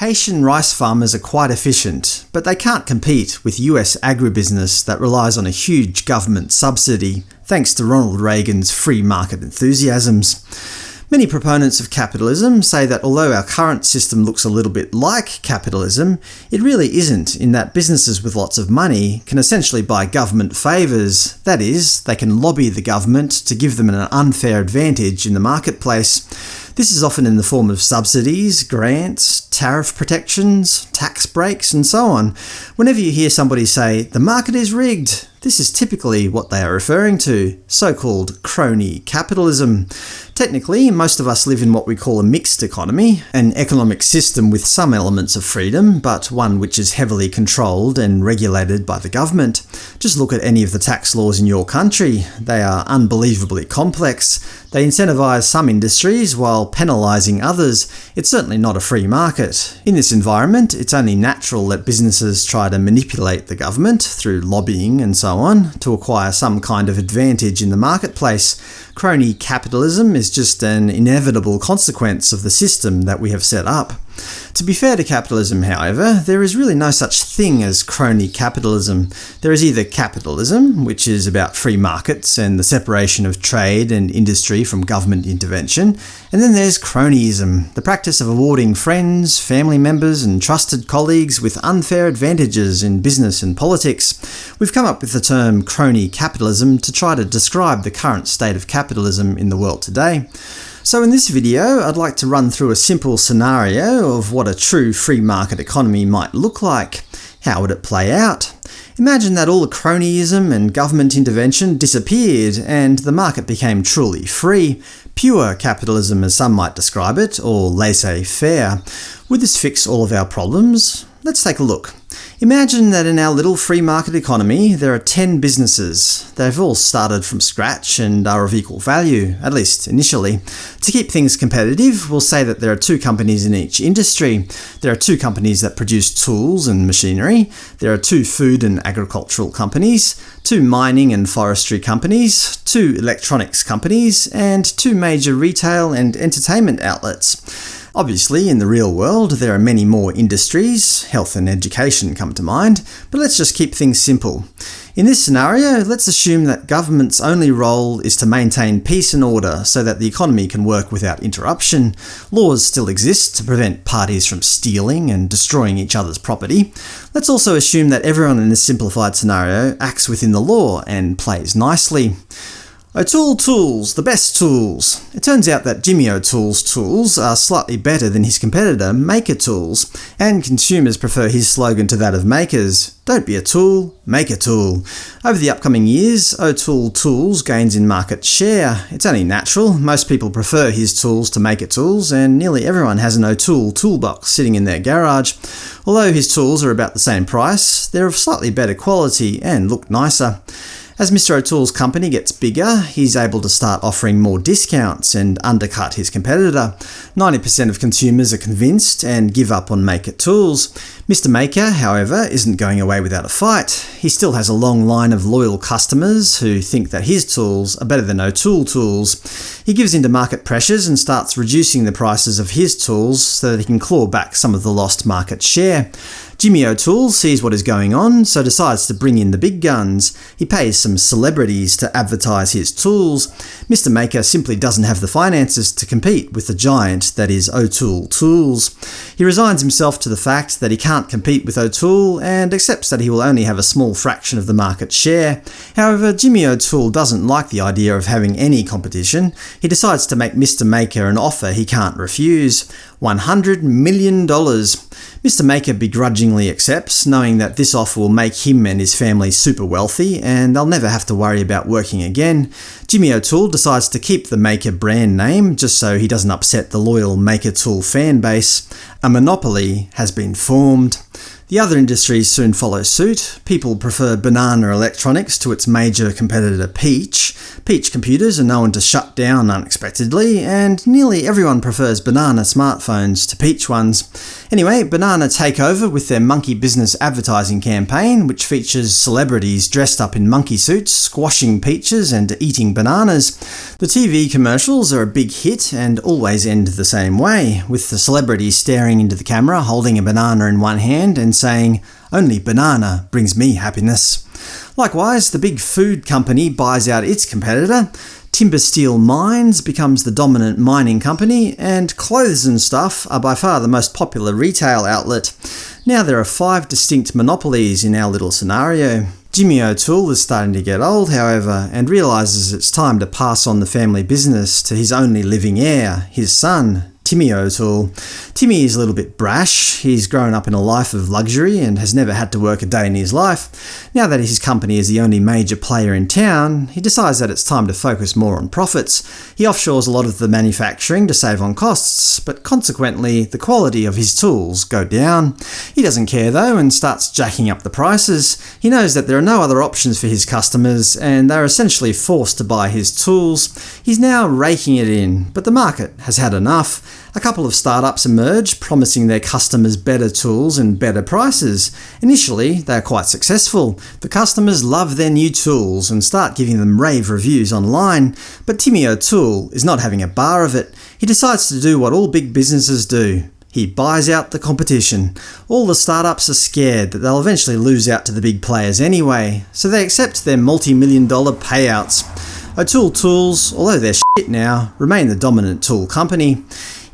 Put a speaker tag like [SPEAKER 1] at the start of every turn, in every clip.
[SPEAKER 1] Haitian rice farmers are quite efficient, but they can't compete with US agribusiness that relies on a huge government subsidy, thanks to Ronald Reagan's free market enthusiasms. Many proponents of capitalism say that although our current system looks a little bit like capitalism, it really isn't in that businesses with lots of money can essentially buy government favours, that is, they can lobby the government to give them an unfair advantage in the marketplace. This is often in the form of subsidies, grants, tariff protections, tax breaks, and so on. Whenever you hear somebody say, the market is rigged, this is typically what they are referring to, so-called crony capitalism. Technically, most of us live in what we call a mixed economy, an economic system with some elements of freedom, but one which is heavily controlled and regulated by the government. Just look at any of the tax laws in your country. They are unbelievably complex. They incentivise some industries while penalising others. It's certainly not a free market. In this environment, only natural that businesses try to manipulate the government, through lobbying and so on, to acquire some kind of advantage in the marketplace. Crony capitalism is just an inevitable consequence of the system that we have set up. To be fair to capitalism, however, there is really no such thing as crony capitalism. There is either capitalism, which is about free markets and the separation of trade and industry from government intervention, and then there's cronyism, the practice of awarding friends, family members and trusted colleagues with unfair advantages in business and politics. We've come up with the term crony capitalism to try to describe the current state of capitalism in the world today. So in this video, I'd like to run through a simple scenario of what a true free market economy might look like. How would it play out? Imagine that all the cronyism and government intervention disappeared, and the market became truly free. Pure capitalism as some might describe it, or laissez-faire. Would this fix all of our problems? Let's take a look. Imagine that in our little free market economy there are 10 businesses. They've all started from scratch and are of equal value, at least initially. To keep things competitive, we'll say that there are two companies in each industry. There are two companies that produce tools and machinery. There are two food and agricultural companies, two mining and forestry companies, two electronics companies, and two major retail and entertainment outlets. Obviously, in the real world, there are many more industries, health and education come to mind, but let's just keep things simple. In this scenario, let's assume that government's only role is to maintain peace and order so that the economy can work without interruption. Laws still exist to prevent parties from stealing and destroying each other's property. Let's also assume that everyone in this simplified scenario acts within the law and plays nicely. O'Toole Tools, the best tools. It turns out that Jimmy O'Toole's tools are slightly better than his competitor Maker Tools, and consumers prefer his slogan to that of Makers, don't be a tool, make a tool. Over the upcoming years, O'Toole Tools gains in market share. It's only natural, most people prefer his tools to Maker Tools, and nearly everyone has an O'Toole toolbox sitting in their garage. Although his tools are about the same price, they're of slightly better quality and look nicer. As Mr O'Toole's company gets bigger, he's able to start offering more discounts and undercut his competitor. 90% of consumers are convinced and give up on Maker Tools. Mr Maker, however, isn't going away without a fight. He still has a long line of loyal customers who think that his tools are better than O'Toole tools. He gives in to market pressures and starts reducing the prices of his tools so that he can claw back some of the lost market share. Jimmy O'Toole sees what is going on, so decides to bring in the big guns. He pays some celebrities to advertise his tools. Mr Maker simply doesn't have the finances to compete with the giant that is O'Toole Tools. He resigns himself to the fact that he can't compete with O'Toole, and accepts that he will only have a small fraction of the market share. However, Jimmy O'Toole doesn't like the idea of having any competition. He decides to make Mr Maker an offer he can't refuse. $100 million. Mr Maker begrudgingly accepts, knowing that this offer will make him and his family super wealthy, and they'll never have to worry about working again. Jimmy O'Toole decides to keep the Maker brand name, just so he doesn't upset the loyal Maker Tool fan base. A monopoly has been formed. The other industries soon follow suit. People prefer Banana Electronics to its major competitor Peach. Peach computers are known to shut down unexpectedly, and nearly everyone prefers Banana smartphones to Peach ones. Anyway, Banana take over with their monkey business advertising campaign, which features celebrities dressed up in monkey suits, squashing peaches and eating bananas. The TV commercials are a big hit and always end the same way, with the celebrities staring into the camera holding a banana in one hand and saying, only banana brings me happiness. Likewise, the big food company buys out its competitor, Timber Steel Mines becomes the dominant mining company, and Clothes and Stuff are by far the most popular retail outlet. Now there are five distinct monopolies in our little scenario. Jimmy O'Toole is starting to get old, however, and realises it's time to pass on the family business to his only living heir, his son, Timmy O'Toole. Timmy is a little bit brash. He's grown up in a life of luxury and has never had to work a day in his life. Now that his company is the only major player in town, he decides that it's time to focus more on profits. He offshores a lot of the manufacturing to save on costs, but consequently the quality of his tools go down. He doesn't care though and starts jacking up the prices. He knows that there are no other options for his customers and they're essentially forced to buy his tools. He's now raking it in, but the market has had enough. A couple of startups emerge, promising their customers better tools and better prices. Initially, they are quite successful. The customers love their new tools and start giving them rave reviews online. But Timmy O'Toole is not having a bar of it. He decides to do what all big businesses do. He buys out the competition. All the startups are scared that they'll eventually lose out to the big players anyway, so they accept their multi-million dollar payouts. O'Toole Tools, although they're shit now, remain the dominant tool company.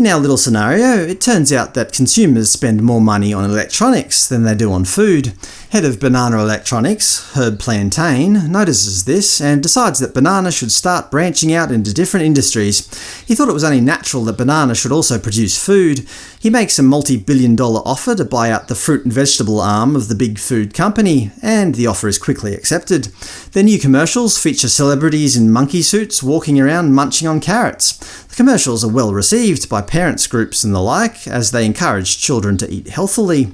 [SPEAKER 1] In our little scenario, it turns out that consumers spend more money on electronics than they do on food. Head of Banana Electronics, Herb Plantain, notices this and decides that Banana should start branching out into different industries. He thought it was only natural that Banana should also produce food. He makes a multi-billion dollar offer to buy out the fruit and vegetable arm of the big food company, and the offer is quickly accepted. Their new commercials feature celebrities in monkey suits walking around munching on carrots. The commercials are well received by parents groups and the like, as they encourage children to eat healthily.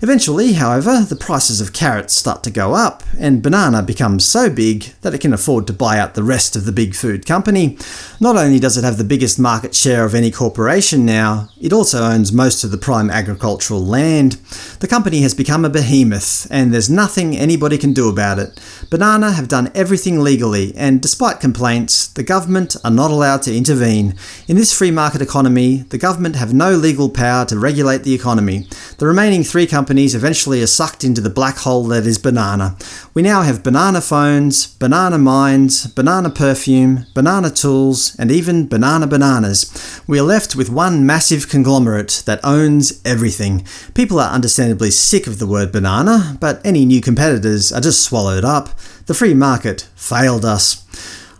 [SPEAKER 1] Eventually, however, the prices of carrots start to go up, and Banana becomes so big that it can afford to buy out the rest of the big food company. Not only does it have the biggest market share of any corporation now, it also owns most of the prime agricultural land. The company has become a behemoth, and there's nothing anybody can do about it. Banana have done everything legally, and despite complaints, the government are not allowed to intervene. In this free market economy, the government have no legal power to regulate the economy. The remaining three companies companies eventually are sucked into the black hole that is banana. We now have banana phones, banana minds, banana perfume, banana tools, and even banana bananas. We are left with one massive conglomerate that owns everything. People are understandably sick of the word banana, but any new competitors are just swallowed up. The free market failed us.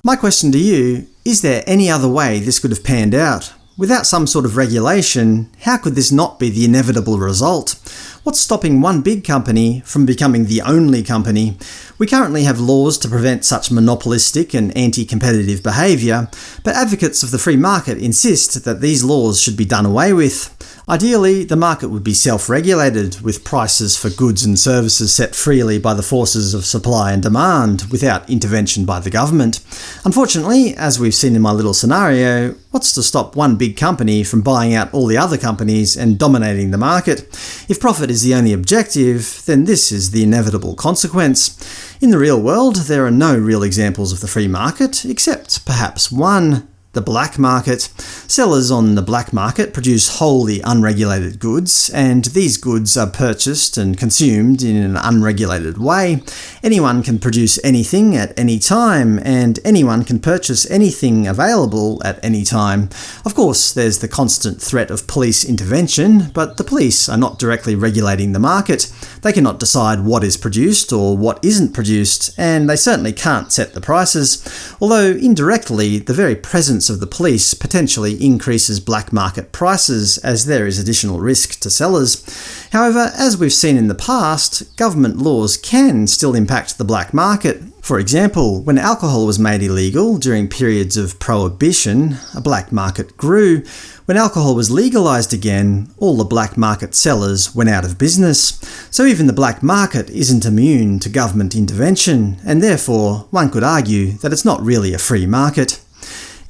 [SPEAKER 1] My question to you, is there any other way this could have panned out? Without some sort of regulation, how could this not be the inevitable result? What's stopping one big company from becoming the only company? We currently have laws to prevent such monopolistic and anti-competitive behaviour, but advocates of the free market insist that these laws should be done away with. Ideally, the market would be self-regulated, with prices for goods and services set freely by the forces of supply and demand, without intervention by the government. Unfortunately, as we've seen in my little scenario, what's to stop one big company from buying out all the other companies and dominating the market? If profit is the only objective, then this is the inevitable consequence. In the real world, there are no real examples of the free market, except perhaps one the black market. Sellers on the black market produce wholly unregulated goods, and these goods are purchased and consumed in an unregulated way. Anyone can produce anything at any time, and anyone can purchase anything available at any time. Of course, there's the constant threat of police intervention, but the police are not directly regulating the market. They cannot decide what is produced or what isn't produced, and they certainly can't set the prices, although indirectly the very presence of the police potentially increases black market prices as there is additional risk to sellers. However, as we've seen in the past, government laws can still impact the black market. For example, when alcohol was made illegal during periods of prohibition, a black market grew. When alcohol was legalised again, all the black market sellers went out of business, so even the black market isn't immune to government intervention, and therefore one could argue that it's not really a free market.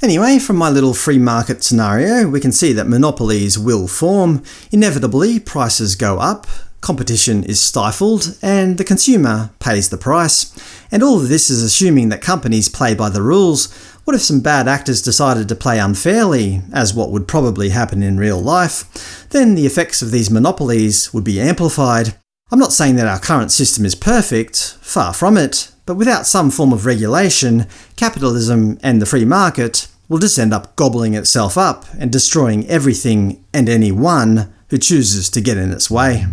[SPEAKER 1] Anyway, from my little free market scenario, we can see that monopolies will form, inevitably prices go up, competition is stifled, and the consumer pays the price. And all of this is assuming that companies play by the rules. What if some bad actors decided to play unfairly, as what would probably happen in real life? Then the effects of these monopolies would be amplified. I'm not saying that our current system is perfect, far from it, but without some form of regulation, capitalism and the free market will just end up gobbling itself up and destroying everything and anyone who chooses to get in its way.